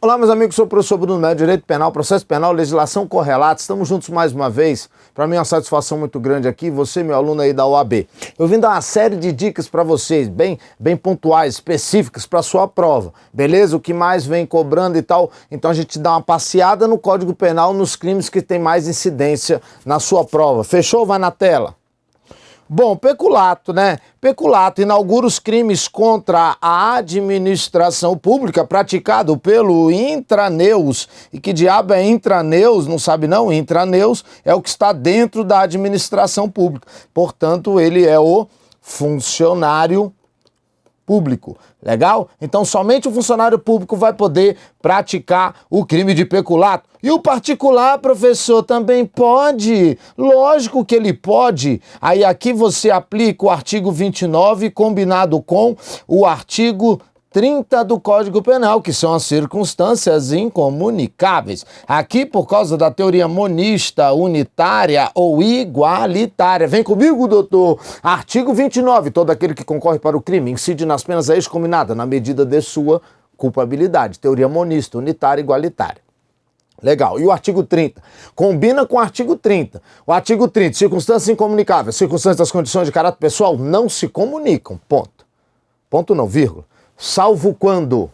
Olá, meus amigos, sou o professor Bruno Médio, Direito Penal, Processo Penal, Legislação Correlata. Estamos juntos mais uma vez. Para mim é uma satisfação muito grande aqui, você, meu aluno aí da OAB. Eu vim dar uma série de dicas para vocês, bem, bem pontuais, específicas para sua prova, beleza? O que mais vem cobrando e tal. Então a gente dá uma passeada no Código Penal nos crimes que tem mais incidência na sua prova. Fechou? Vai na tela. Bom, peculato, né? Peculato inaugura os crimes contra a administração pública praticado pelo Intraneus. E que diabo é Intraneus? Não sabe não? Intraneus é o que está dentro da administração pública. Portanto, ele é o funcionário público. Legal? Então somente o funcionário público vai poder praticar o crime de peculato. E o particular, professor, também pode? Lógico que ele pode. Aí aqui você aplica o artigo 29 combinado com o artigo 30 do Código Penal, que são as circunstâncias incomunicáveis. Aqui, por causa da teoria monista, unitária ou igualitária. Vem comigo, doutor. Artigo 29. Todo aquele que concorre para o crime incide nas penas excombinadas na medida de sua culpabilidade. Teoria monista, unitária, igualitária. Legal. E o artigo 30? Combina com o artigo 30. O artigo 30, circunstâncias incomunicáveis. Circunstâncias das condições de caráter pessoal não se comunicam. Ponto. Ponto não, vírgula salvo quando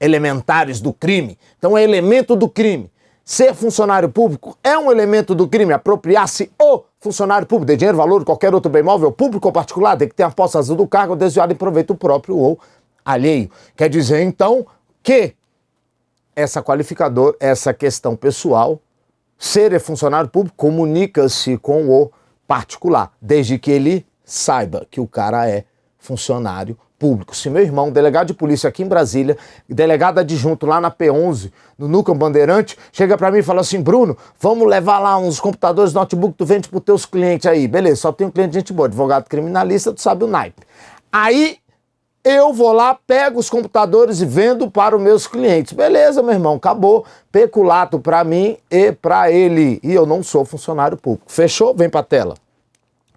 elementares do crime. Então é elemento do crime. Ser funcionário público é um elemento do crime. Apropriar-se o funcionário público de dinheiro, valor, qualquer outro bem móvel, público ou particular, de que tenha posse azul do cargo desviado em proveito próprio ou alheio. Quer dizer, então, que essa qualificador, essa questão pessoal, ser funcionário público comunica-se com o particular, desde que ele saiba que o cara é funcionário público. Se meu irmão, delegado de polícia aqui em Brasília, delegado adjunto lá na P11, no Núcleo Bandeirante, chega para mim e fala assim, Bruno, vamos levar lá uns computadores, notebook, tu vende pros teus clientes aí. Beleza, só um cliente de gente boa, advogado criminalista, tu sabe o naipe. Aí eu vou lá, pego os computadores e vendo para os meus clientes. Beleza, meu irmão, acabou. Peculato para mim e para ele. E eu não sou funcionário público. Fechou? Vem para tela.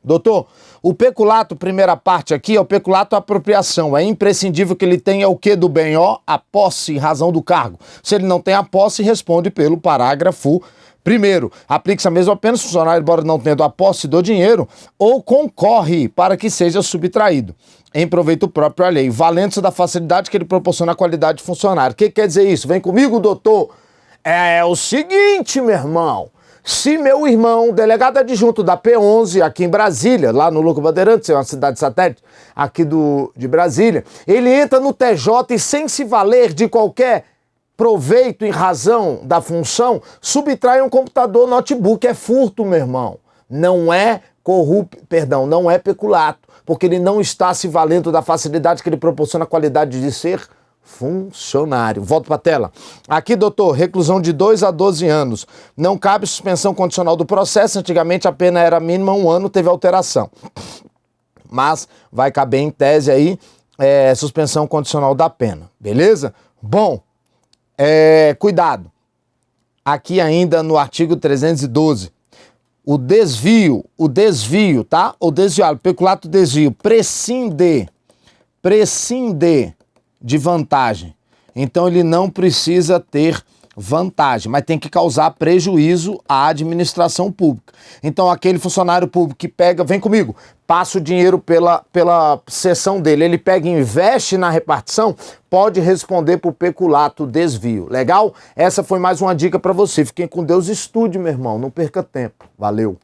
Doutor, o peculato, primeira parte aqui, é o peculato apropriação. É imprescindível que ele tenha o que do bem, ó, a posse em razão do cargo. Se ele não tem a posse, responde pelo parágrafo Primeiro, aplique-se a mesma pena o funcionário, embora não tendo a posse do dinheiro, ou concorre para que seja subtraído em proveito próprio alheio, valendo-se da facilidade que ele proporciona à qualidade de funcionário. O que quer dizer isso? Vem comigo, doutor. É o seguinte, meu irmão. Se meu irmão, delegado adjunto da P11 aqui em Brasília, lá no Luco Bandeirantes, é uma cidade satélite aqui do, de Brasília, ele entra no TJ e sem se valer de qualquer proveito em razão da função, subtrai um computador, notebook, é furto, meu irmão. Não é corrupto, perdão, não é peculato, porque ele não está se valendo da facilidade que ele proporciona a qualidade de ser funcionário. Volto para a tela. Aqui, doutor, reclusão de 2 a 12 anos. Não cabe suspensão condicional do processo. Antigamente a pena era mínima um ano, teve alteração. Mas vai caber em tese aí é, suspensão condicional da pena. Beleza? Bom, é, cuidado. Aqui ainda no artigo 312. O desvio, o desvio, tá? O desviado, peculato desvio, prescinde, prescinde de vantagem. Então ele não precisa ter vantagem, mas tem que causar prejuízo à administração pública. Então aquele funcionário público que pega, vem comigo, passa o dinheiro pela, pela sessão dele, ele pega e investe na repartição, pode responder por peculato desvio. Legal? Essa foi mais uma dica para você. Fiquem com Deus, estude, meu irmão, não perca tempo. Valeu!